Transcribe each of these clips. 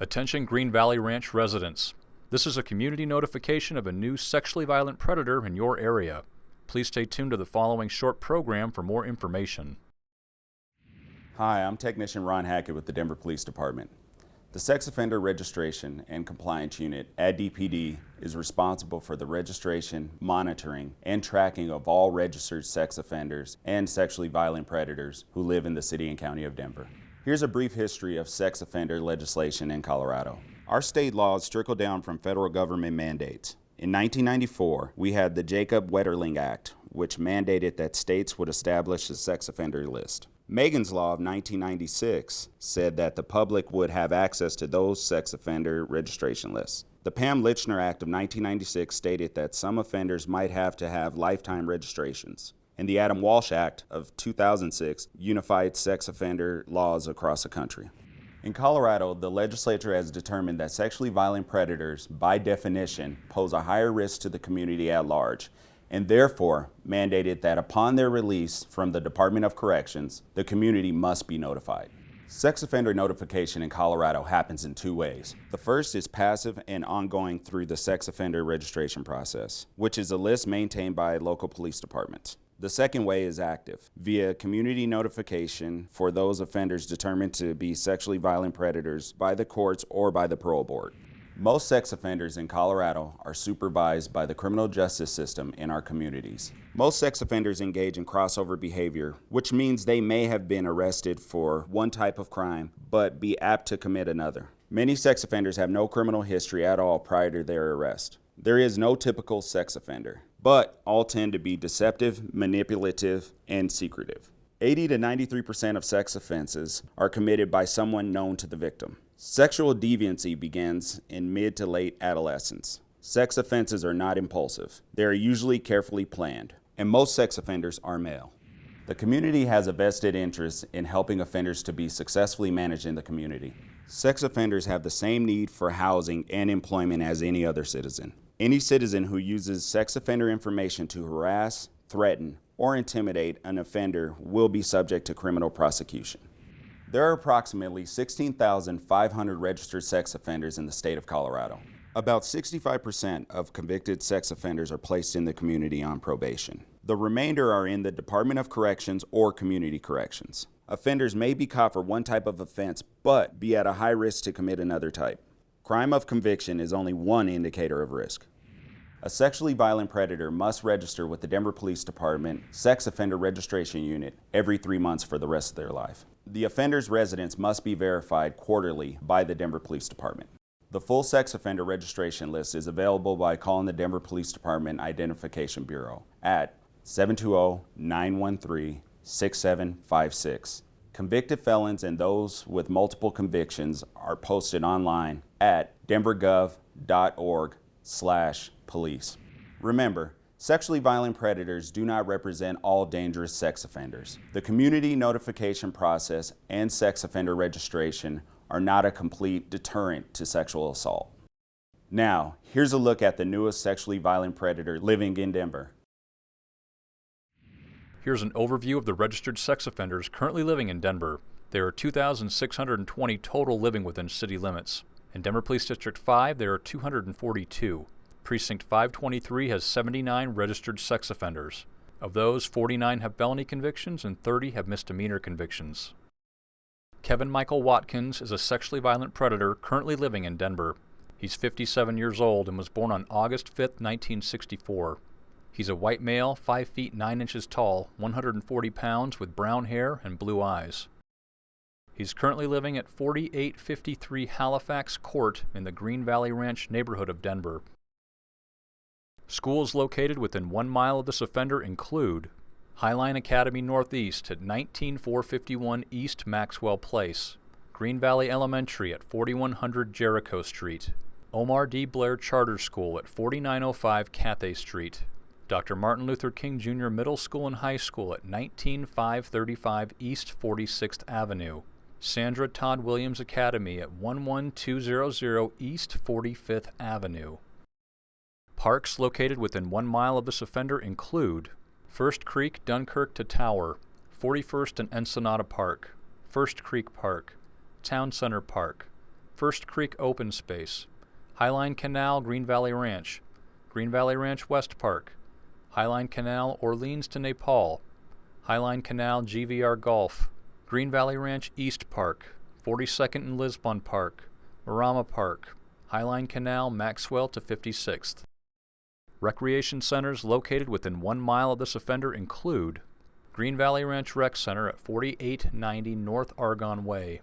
Attention Green Valley Ranch residents. This is a community notification of a new sexually violent predator in your area. Please stay tuned to the following short program for more information. Hi, I'm Technician Ron Hackett with the Denver Police Department. The Sex Offender Registration and Compliance Unit at DPD is responsible for the registration, monitoring, and tracking of all registered sex offenders and sexually violent predators who live in the City and County of Denver. Here's a brief history of sex offender legislation in Colorado. Our state laws trickle down from federal government mandates. In 1994, we had the Jacob Wetterling Act, which mandated that states would establish a sex offender list. Megan's Law of 1996 said that the public would have access to those sex offender registration lists. The Pam Lychner Act of 1996 stated that some offenders might have to have lifetime registrations and the Adam Walsh Act of 2006 unified sex offender laws across the country. In Colorado, the legislature has determined that sexually violent predators, by definition, pose a higher risk to the community at large, and therefore mandated that upon their release from the Department of Corrections, the community must be notified. Sex offender notification in Colorado happens in two ways. The first is passive and ongoing through the sex offender registration process, which is a list maintained by local police departments. The second way is active, via community notification for those offenders determined to be sexually violent predators by the courts or by the parole board. Most sex offenders in Colorado are supervised by the criminal justice system in our communities. Most sex offenders engage in crossover behavior, which means they may have been arrested for one type of crime, but be apt to commit another. Many sex offenders have no criminal history at all prior to their arrest. There is no typical sex offender but all tend to be deceptive, manipulative, and secretive. 80 to 93% of sex offenses are committed by someone known to the victim. Sexual deviancy begins in mid to late adolescence. Sex offenses are not impulsive. They are usually carefully planned, and most sex offenders are male. The community has a vested interest in helping offenders to be successfully managed in the community. Sex offenders have the same need for housing and employment as any other citizen. Any citizen who uses sex offender information to harass, threaten, or intimidate an offender will be subject to criminal prosecution. There are approximately 16,500 registered sex offenders in the state of Colorado. About 65% of convicted sex offenders are placed in the community on probation. The remainder are in the Department of Corrections or Community Corrections. Offenders may be caught for one type of offense, but be at a high risk to commit another type. Crime of conviction is only one indicator of risk. A sexually violent predator must register with the Denver Police Department Sex Offender Registration Unit every three months for the rest of their life. The offender's residence must be verified quarterly by the Denver Police Department. The full sex offender registration list is available by calling the Denver Police Department Identification Bureau at 720-913-6756 Convicted felons and those with multiple convictions are posted online at denvergov.org slash police. Remember, sexually violent predators do not represent all dangerous sex offenders. The community notification process and sex offender registration are not a complete deterrent to sexual assault. Now, here's a look at the newest sexually violent predator living in Denver. Here's an overview of the registered sex offenders currently living in Denver. There are 2,620 total living within city limits. In Denver Police District 5, there are 242. Precinct 523 has 79 registered sex offenders. Of those, 49 have felony convictions and 30 have misdemeanor convictions. Kevin Michael Watkins is a sexually violent predator currently living in Denver. He's 57 years old and was born on August 5, 1964. He's a white male, 5 feet 9 inches tall, 140 pounds, with brown hair and blue eyes. He's currently living at 4853 Halifax Court in the Green Valley Ranch neighborhood of Denver. Schools located within one mile of this offender include Highline Academy Northeast at 19451 East Maxwell Place, Green Valley Elementary at 4100 Jericho Street, Omar D. Blair Charter School at 4905 Cathay Street, Dr. Martin Luther King Jr. Middle School and High School at 19535 East 46th Avenue. Sandra Todd Williams Academy at 11200 East 45th Avenue. Parks located within one mile of this offender include First Creek, Dunkirk to Tower, 41st and Ensenada Park, First Creek Park, Town Center Park, First Creek Open Space, Highline Canal Green Valley Ranch, Green Valley Ranch West Park, Highline Canal Orleans to Nepal, Highline Canal GVR Golf, Green Valley Ranch East Park, 42nd and Lisbon Park, Marama Park, Highline Canal Maxwell to 56th. Recreation centers located within one mile of this offender include Green Valley Ranch Rec Center at 4890 North Argonne Way.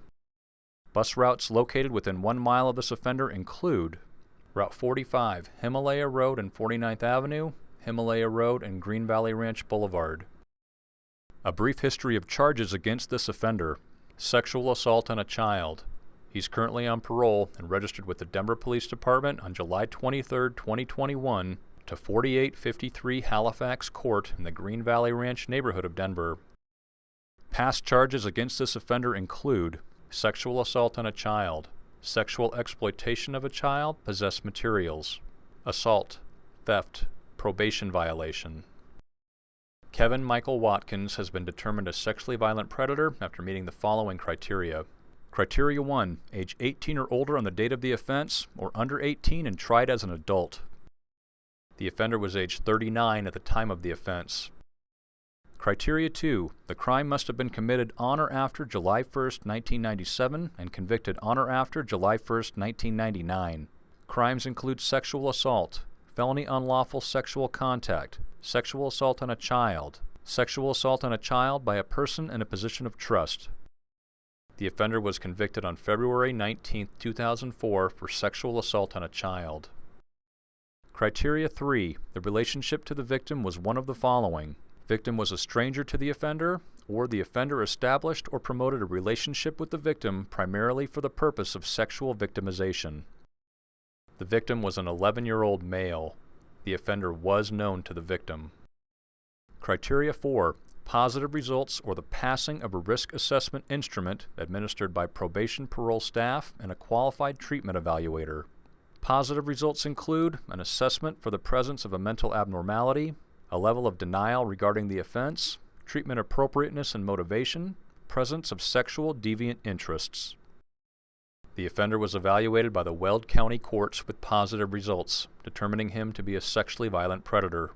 Bus routes located within one mile of this offender include Route 45, Himalaya Road and 49th Avenue, Himalaya Road and Green Valley Ranch Boulevard. A brief history of charges against this offender. Sexual assault on a child. He's currently on parole and registered with the Denver Police Department on July 23, 2021 to 4853 Halifax Court in the Green Valley Ranch neighborhood of Denver. Past charges against this offender include sexual assault on a child, sexual exploitation of a child, possess materials, assault, theft, probation violation. Kevin Michael Watkins has been determined a sexually violent predator after meeting the following criteria. Criteria 1. Age 18 or older on the date of the offense, or under 18 and tried as an adult. The offender was age 39 at the time of the offense. Criteria 2. The crime must have been committed on or after July 1, 1997 and convicted on or after July 1, 1999. Crimes include sexual assault, felony unlawful sexual contact, sexual assault on a child, sexual assault on a child by a person in a position of trust. The offender was convicted on February 19, 2004 for sexual assault on a child. Criteria 3. The relationship to the victim was one of the following. Victim was a stranger to the offender, or the offender established or promoted a relationship with the victim primarily for the purpose of sexual victimization. The victim was an 11-year-old male. The offender was known to the victim. Criteria 4. Positive results or the passing of a risk assessment instrument administered by probation parole staff and a qualified treatment evaluator. Positive results include an assessment for the presence of a mental abnormality, a level of denial regarding the offense, treatment appropriateness and motivation, presence of sexual deviant interests. The offender was evaluated by the Weld County courts with positive results, determining him to be a sexually violent predator.